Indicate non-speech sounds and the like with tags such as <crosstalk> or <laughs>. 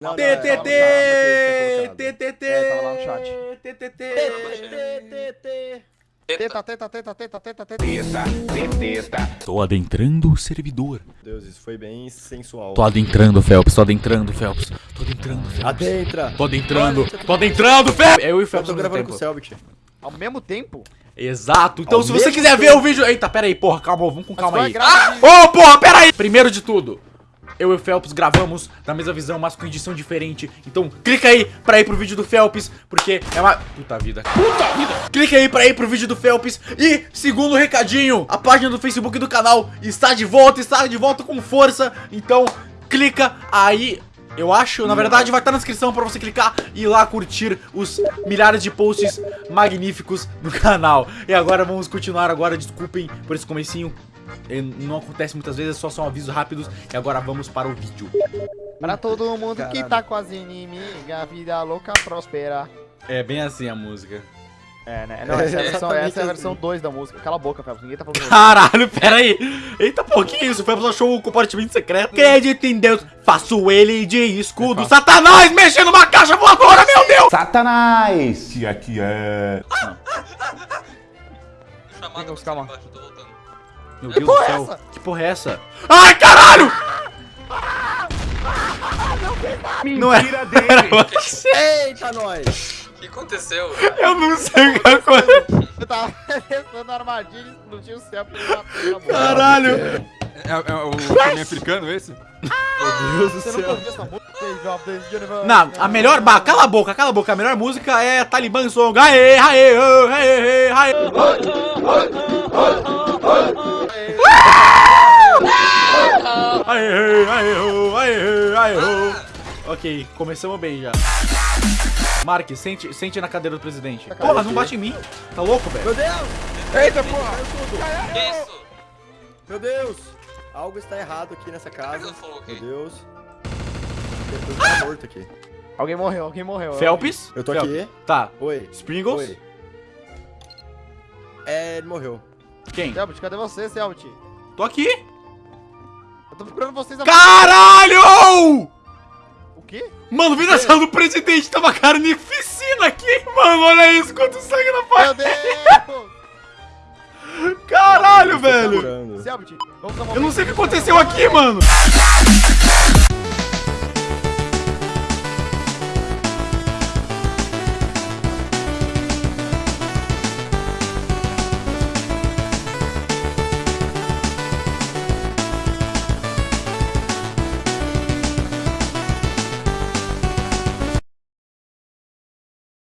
Não, T, não, T, tava no T, chat, T, T, T. Tava lá no chat. T, T, T. Teta, teta, teta, teta, teta, teta. Tô adentrando o servidor. Meu Deus, isso foi bem sensual. Tô adentrando, Phelps. Tô adentrando, Phelps. Tô adentrando, Phelps. Adentra! Tô adentrando. Tô adentrando, Phelps. Eu e o Eu Phelps tô gravando com o. Selbit. Ao mesmo tempo? Exato. Então, Ao se você quiser ver o vídeo... Eita, pera aí, porra. Calma, vamos com calma aí. gravar Ô, porra, pera aí. Primeiro de tudo... Eu e o Phelps gravamos da mesma visão, mas com edição diferente. Então, clica aí pra ir pro vídeo do Phelps, porque é uma... Puta vida. Puta vida. Clica aí pra ir pro vídeo do Phelps. E, segundo recadinho, a página do Facebook do canal está de volta, está de volta com força. Então, clica aí... Eu acho, na verdade, vai estar na descrição pra você clicar e ir lá curtir os milhares de posts magníficos do canal. E agora vamos continuar agora, desculpem por esse comecinho. Não acontece muitas vezes, só são avisos rápidos. E agora vamos para o vídeo. Pra todo mundo que tá com as inimigas, vida louca prospera. É bem assim a música. É, né? Não, essa <laughs> é a versão, essa é a assim. versão 2 da música. Cala a boca, Felps. Ninguém tá falando. Caralho, pera aí. Eita, pô, que isso? Foi achou o compartimento secreto. Acredito em Deus, faço ele de escudo. Satanás mexendo numa caixa voadora, meu Deus! Satanás! Se aqui é. Chamada Vamos, pra calma. embaixo, eu tô voltando. Meu Deus porra do é céu. essa? Que porra é essa? Ai, caralho! Não é. Era você. Eita, nós! O que aconteceu? Eu não sei o que aconteceu. Eu tava testando a armadilha e explodiu o céu pra ele. Caralho. É, é o caminho africano esse? Meu Deus do céu. ouviu essa música? Não, a melhor. Bah, cala a boca, cala a boca. A melhor música é Taliban Song. Aê, aê, aê, aê, aê. Aê, aê, aê, aê. Ok, começamos bem já. Mark, sente, sente na cadeira do presidente. Porra, não bate em mim. Tá louco, velho? Meu Deus! Eita, porra! Que isso? Meu Deus! Algo está errado aqui nessa casa. Meu? Deus. Tá morto aqui. Alguém morreu, alguém morreu. Phelps? Eu tô Phelps. aqui. Tá. Oi. Springles? Oi. É, ele morreu. Quem? Selbit, cadê você, Selbit? Tô aqui. Tô procurando vocês. Caralho! O quê? Mano, vem na sala do presidente, tá uma carnificina aqui, mano. Olha isso, quanto sangue na Meu parte. Deus! Caralho, Estou velho. Eu não sei o que aconteceu aqui, mano.